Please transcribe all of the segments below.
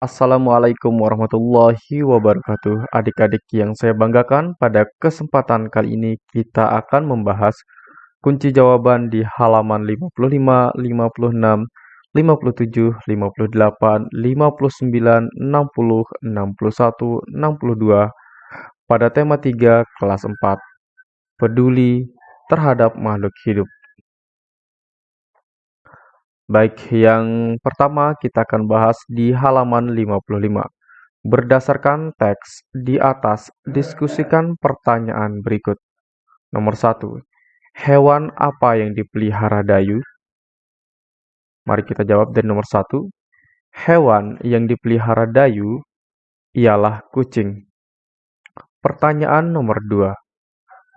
Assalamualaikum warahmatullahi wabarakatuh. Adik-adik yang saya banggakan, pada kesempatan kali ini kita akan membahas kunci jawaban di halaman 55, 56, 57, 58, 59, 60, 61, 62 pada tema 3 kelas 4. Peduli terhadap makhluk hidup. Baik, yang pertama kita akan bahas di halaman 55. Berdasarkan teks di atas, diskusikan pertanyaan berikut. Nomor 1. Hewan apa yang dipelihara Dayu? Mari kita jawab dari nomor 1. Hewan yang dipelihara Dayu ialah kucing. Pertanyaan nomor 2.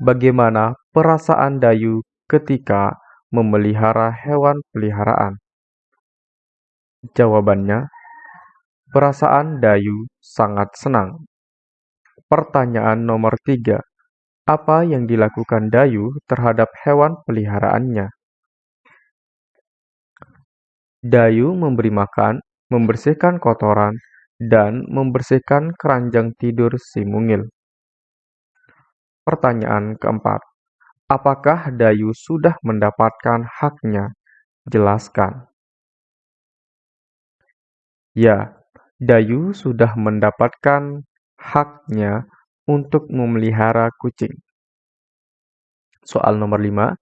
Bagaimana perasaan Dayu ketika memelihara hewan peliharaan? Jawabannya, perasaan Dayu sangat senang. Pertanyaan nomor tiga, apa yang dilakukan Dayu terhadap hewan peliharaannya? Dayu memberi makan, membersihkan kotoran, dan membersihkan keranjang tidur si mungil. Pertanyaan keempat, apakah Dayu sudah mendapatkan haknya? Jelaskan. Ya, Dayu sudah mendapatkan haknya untuk memelihara kucing. Soal nomor 5.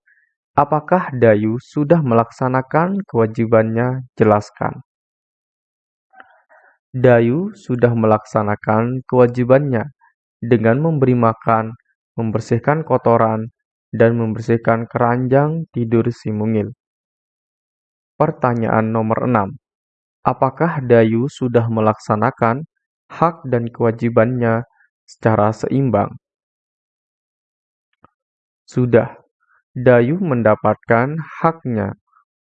Apakah Dayu sudah melaksanakan kewajibannya? Jelaskan. Dayu sudah melaksanakan kewajibannya dengan memberi makan, membersihkan kotoran, dan membersihkan keranjang tidur si mungil. Pertanyaan nomor 6. Apakah Dayu sudah melaksanakan hak dan kewajibannya secara seimbang? Sudah. Dayu mendapatkan haknya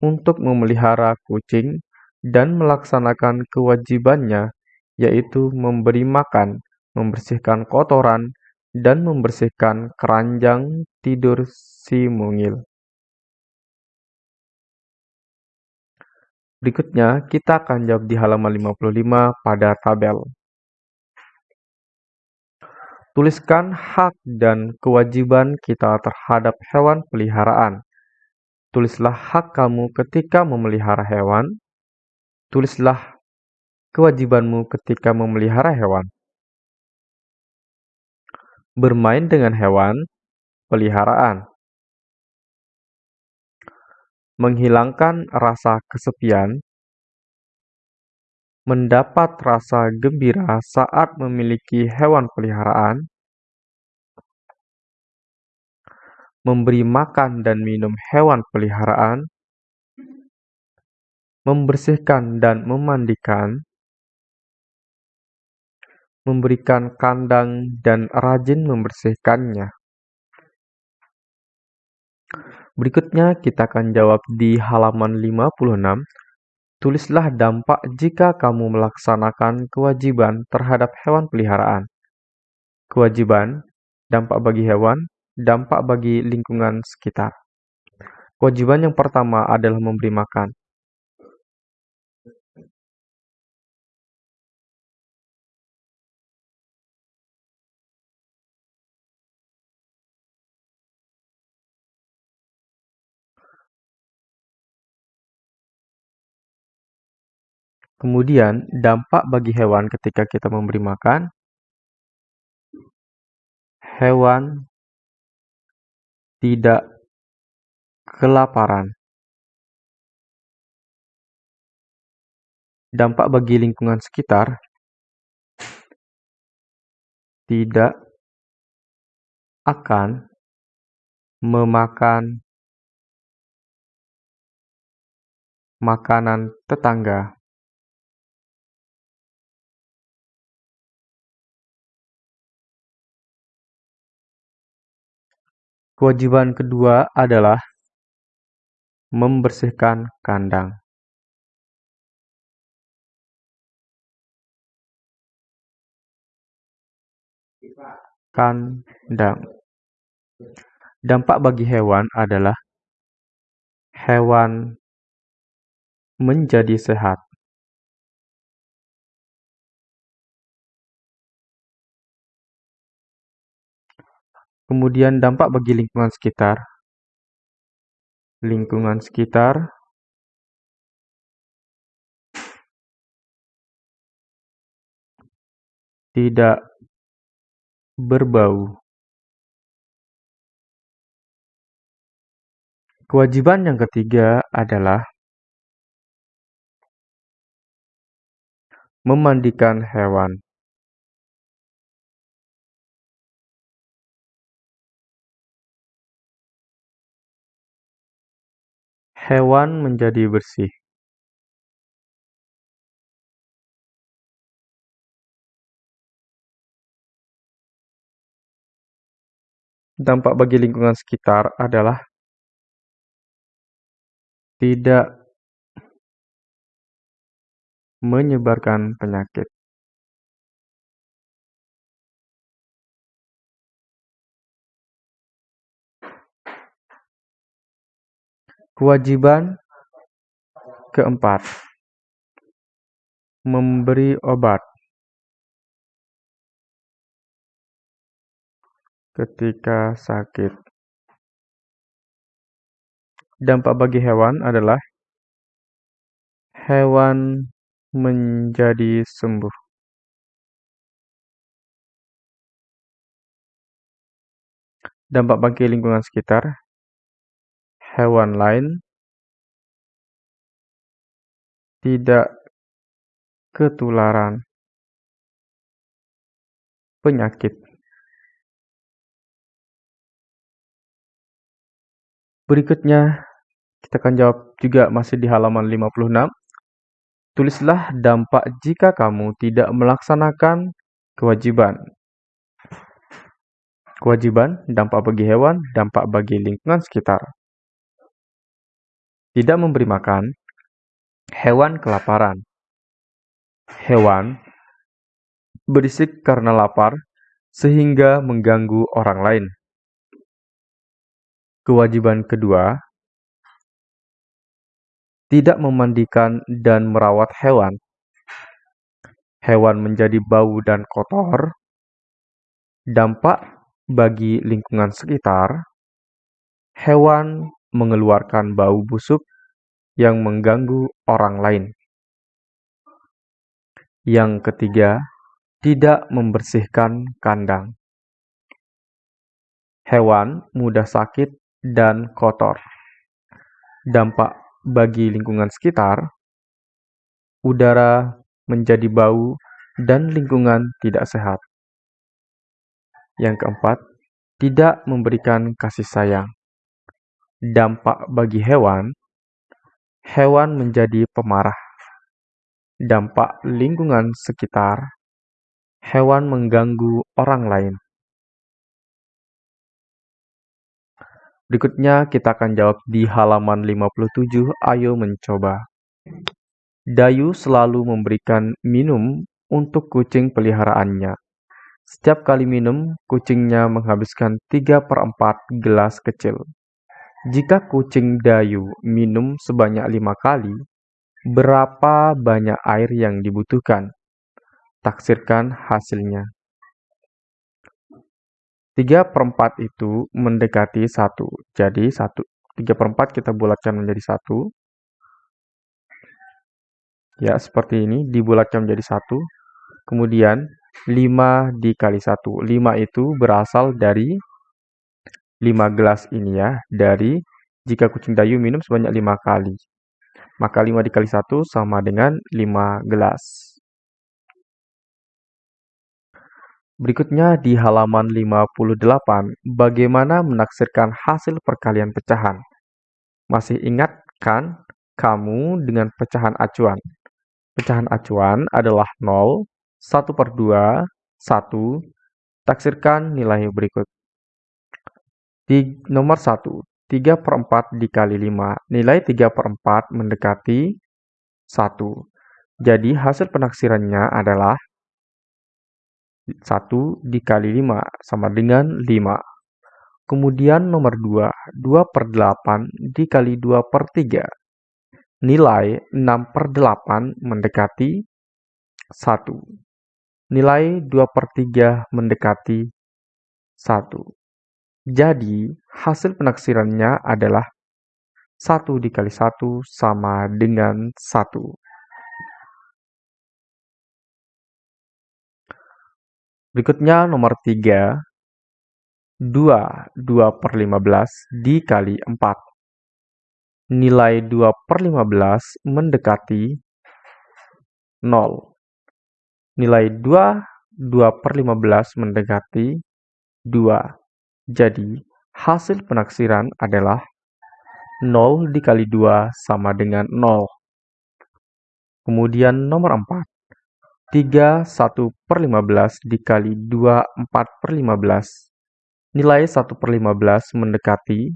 untuk memelihara kucing dan melaksanakan kewajibannya, yaitu memberi makan, membersihkan kotoran, dan membersihkan keranjang tidur si mungil. Berikutnya, kita akan jawab di halaman 55 pada tabel. Tuliskan hak dan kewajiban kita terhadap hewan peliharaan. Tulislah hak kamu ketika memelihara hewan. Tulislah kewajibanmu ketika memelihara hewan. Bermain dengan hewan peliharaan menghilangkan rasa kesepian, mendapat rasa gembira saat memiliki hewan peliharaan, memberi makan dan minum hewan peliharaan, membersihkan dan memandikan, memberikan kandang dan rajin membersihkannya. Berikutnya kita akan jawab di halaman 56. Tulislah dampak jika kamu melaksanakan kewajiban terhadap hewan peliharaan. Kewajiban, dampak bagi hewan, dampak bagi lingkungan sekitar. Kewajiban yang pertama adalah memberi makan. Kemudian, dampak bagi hewan ketika kita memberi makan, hewan tidak kelaparan. Dampak bagi lingkungan sekitar, tidak akan memakan makanan tetangga. Kewajiban kedua adalah membersihkan kandang. Kandang. Dampak bagi hewan adalah hewan menjadi sehat. Kemudian dampak bagi lingkungan sekitar. Lingkungan sekitar tidak berbau. Kewajiban yang ketiga adalah memandikan hewan. Hewan menjadi bersih. Dampak bagi lingkungan sekitar adalah tidak menyebarkan penyakit. Kewajiban keempat, memberi obat ketika sakit. Dampak bagi hewan adalah hewan menjadi sembuh. Dampak bagi lingkungan sekitar hewan lain tidak ketularan penyakit. Berikutnya, kita akan jawab juga masih di halaman 56. Tulislah dampak jika kamu tidak melaksanakan kewajiban. Kewajiban, dampak bagi hewan, dampak bagi lingkungan sekitar. Tidak memberi makan, hewan kelaparan. Hewan berisik karena lapar sehingga mengganggu orang lain. Kewajiban kedua, tidak memandikan dan merawat hewan. Hewan menjadi bau dan kotor. Dampak bagi lingkungan sekitar, hewan mengeluarkan bau busuk yang mengganggu orang lain. Yang ketiga, tidak membersihkan kandang. Hewan mudah sakit dan kotor. Dampak bagi lingkungan sekitar, udara menjadi bau dan lingkungan tidak sehat. Yang keempat, tidak memberikan kasih sayang. Dampak bagi hewan, hewan menjadi pemarah. Dampak lingkungan sekitar, hewan mengganggu orang lain. Berikutnya kita akan jawab di halaman 57, ayo mencoba. Dayu selalu memberikan minum untuk kucing peliharaannya. Setiap kali minum, kucingnya menghabiskan 3 per 4 gelas kecil. Jika kucing Dayu minum sebanyak lima kali, berapa banyak air yang dibutuhkan? Taksirkan hasilnya. 3 per 4 itu mendekati 1. Jadi 1, 3 per 4 kita bulatkan menjadi 1. Ya, seperti ini, dibulatkan menjadi 1. Kemudian 5 dikali 1. 5 itu berasal dari 5 gelas ini ya. Dari jika kucing dayu minum sebanyak 5 kali. Maka 5 dikali 1 sama dengan 5 gelas. Berikutnya di halaman 58, bagaimana menaksirkan hasil perkalian pecahan? Masih ingat kan kamu dengan pecahan acuan? Pecahan acuan adalah 0, 1 per 2, 1. Taksirkan nilai berikut. Nomor 1, 3 per 4 dikali 5. Nilai 3 per 4 mendekati 1. Jadi hasil penaksirannya adalah 1 dikali 5 sama dengan 5. Kemudian nomor 2, 2 per 8 dikali 2 per 3. Nilai 6 per 8 mendekati 1. Nilai 2 per 3 mendekati 1. Jadi, hasil penaksirannya adalah 1 dikali 1 sama dengan 1. Berikutnya nomor 3. 2. 2 per 15 dikali 4. Nilai 2 per 15 mendekati 0. Nilai 2, 2 per 15 mendekati 2. Jadi, hasil penaksiran adalah 0 dikali 2 sama dengan 0. Kemudian nomor 4. 3 1 per 15 dikali 2 4 per 15. Nilai 1 per 15 mendekati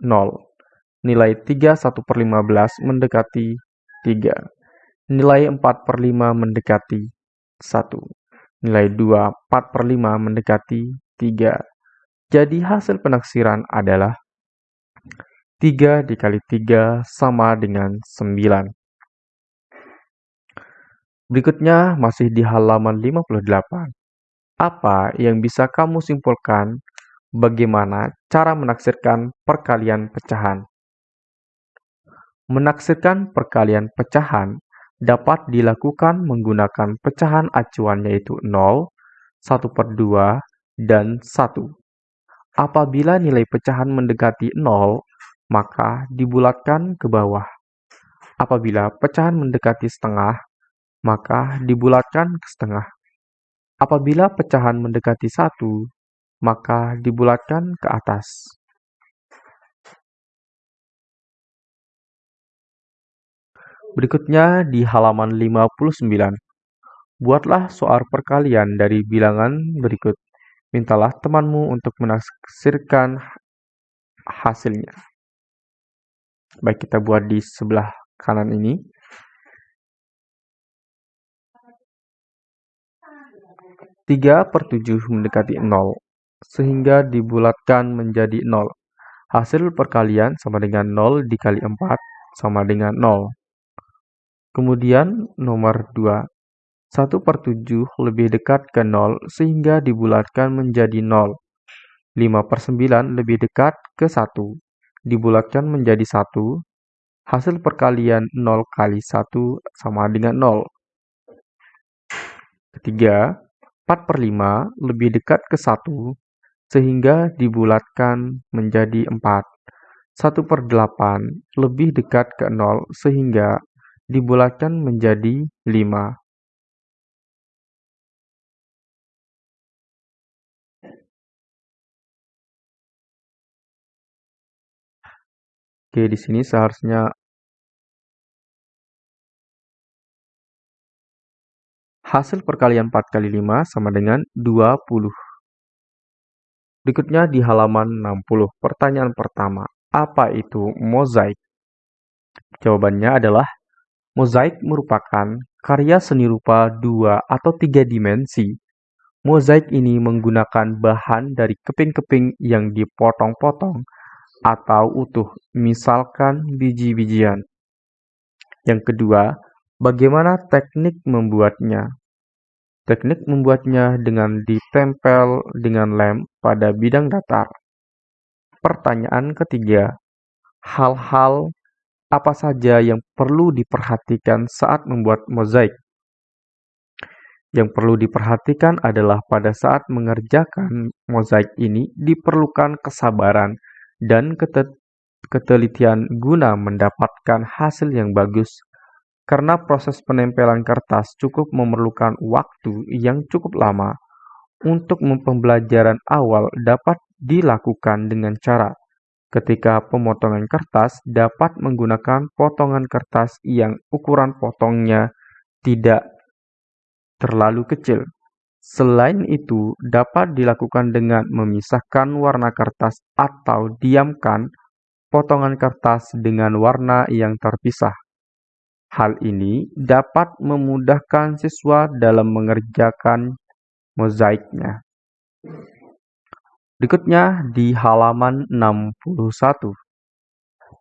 0. Nilai 3 1 per 15 mendekati 3. Nilai 4 per 5 mendekati 1. Nilai 2 4 per 5 mendekati 3. Jadi hasil penaksiran adalah 3 dikali 3 sama dengan 9. Berikutnya masih di halaman 58. Apa yang bisa kamu simpulkan bagaimana cara menaksirkan perkalian pecahan. Menaksirkan perkalian pecahan dapat dilakukan menggunakan pecahan acuan yaitu 0, 1 per 2, dan 1. Apabila nilai pecahan mendekati 0, maka dibulatkan ke bawah. Apabila pecahan mendekati setengah, maka dibulatkan ke setengah. Apabila pecahan mendekati 1, maka dibulatkan ke atas. Berikutnya di halaman 59. Buatlah soal perkalian dari bilangan berikut. Mintalah temanmu untuk menaksirkan hasilnya. Baik, kita buat di sebelah kanan ini. 3 per 7 mendekati 0 sehingga dibulatkan menjadi 0. Hasil perkalian sama dengan 0 dikali 4 sama dengan 0. Kemudian nomor 2. 1 per 7 lebih dekat ke 0 sehingga dibulatkan menjadi 0. 5 per 9 lebih dekat ke 1. Dibulatkan menjadi 1. Hasil perkalian 0 kali 1 sama dengan 0. Ketiga, 4 per 5 lebih dekat ke 1 sehingga dibulatkan menjadi 4. 1 per 8 lebih dekat ke 0 sehingga dibulatkan menjadi 5. Oke, di sini seharusnya hasil perkalian 4 kali 5 sama dengan 20. Berikutnya di halaman 60. Pertanyaan pertama, apa itu mozaik? Jawabannya adalah mozaik merupakan karya seni rupa dua atau tiga dimensi. Mozaik ini menggunakan bahan dari keping-keping yang dipotong-potong atau utuh, misalkan biji-bijian. Yang kedua, bagaimana teknik membuatnya? Teknik membuatnya dengan ditempel dengan lem pada bidang datar. Pertanyaan ketiga, hal-hal apa saja yang perlu diperhatikan saat membuat mozaik? Yang perlu diperhatikan adalah pada saat mengerjakan mozaik ini diperlukan kesabaran dan ketelitian guna mendapatkan hasil yang bagus karena proses penempelan kertas cukup memerlukan waktu yang cukup lama, untuk pembelajaran awal dapat dilakukan dengan cara ketika pemotongan kertas dapat menggunakan potongan kertas yang ukuran potongnya tidak terlalu kecil. Selain itu, dapat dilakukan dengan memisahkan warna kertas atau diamkan potongan kertas dengan warna yang terpisah. Hal ini dapat memudahkan siswa dalam mengerjakan mozaiknya. Berikutnya di halaman 61.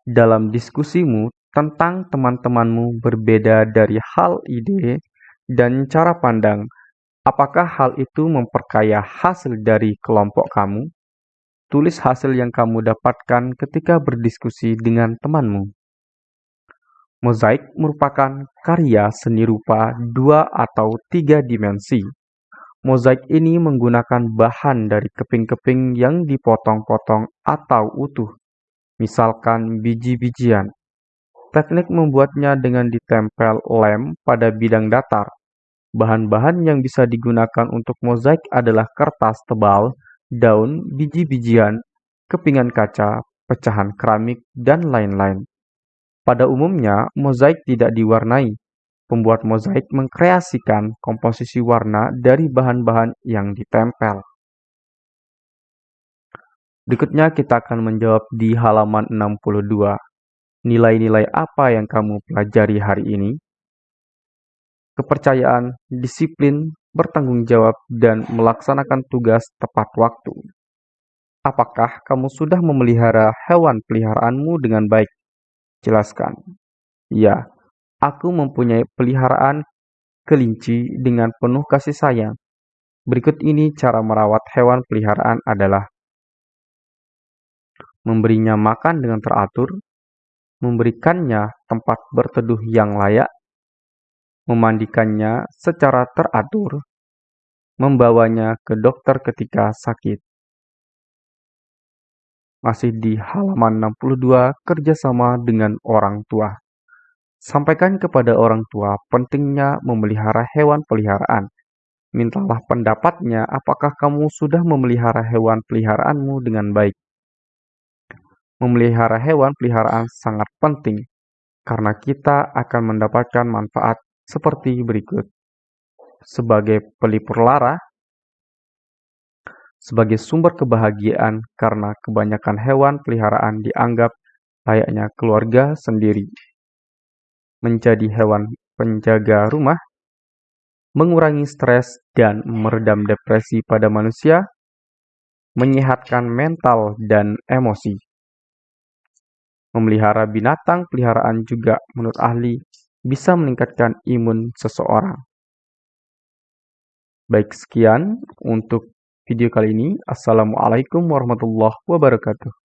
Dalam diskusimu tentang teman-temanmu berbeda dari hal ide dan cara pandang, apakah hal itu memperkaya hasil dari kelompok kamu? Tulis hasil yang kamu dapatkan ketika berdiskusi dengan temanmu. Mozaik merupakan karya seni rupa dua atau tiga dimensi. Mozaik ini menggunakan bahan dari keping-keping yang dipotong-potong atau utuh, misalkan biji-bijian. Teknik membuatnya dengan ditempel lem pada bidang datar. Bahan-bahan yang bisa digunakan untuk mozaik adalah kertas tebal, daun, biji-bijian, kepingan kaca, pecahan keramik, dan lain-lain. Pada umumnya, mozaik tidak diwarnai. Pembuat mozaik mengkreasikan komposisi warna dari bahan-bahan yang ditempel. Berikutnya kita akan menjawab di halaman 62. Nilai-nilai apa yang kamu pelajari hari ini? Kepercayaan, disiplin, bertanggung jawab, dan melaksanakan tugas tepat waktu. Apakah kamu sudah memelihara hewan peliharaanmu dengan baik? Jelaskan. Ya, aku mempunyai peliharaan kelinci dengan penuh kasih sayang. Berikut ini cara merawat hewan peliharaan adalah memberinya makan dengan teratur, memberikannya tempat berteduh yang layak, memandikannya secara teratur, membawanya ke dokter ketika sakit. Masih di halaman 62, kerjasama dengan orang tua. Sampaikan kepada orang tua pentingnya memelihara hewan peliharaan. Mintalah pendapatnya apakah kamu sudah memelihara hewan peliharaanmu dengan baik. Memelihara hewan peliharaan sangat penting karena kita akan mendapatkan manfaat seperti berikut. Sebagai pelipur lara, sebagai sumber kebahagiaan karena kebanyakan hewan peliharaan dianggap layaknya keluarga sendiri. Menjadi hewan penjaga rumah, mengurangi stres dan meredam depresi pada manusia, menyehatkan mental dan emosi. Memelihara binatang peliharaan juga menurut ahli bisa meningkatkan imun seseorang. Baik, sekian untuk video kali ini. Assalamualaikum warahmatullahi wabarakatuh.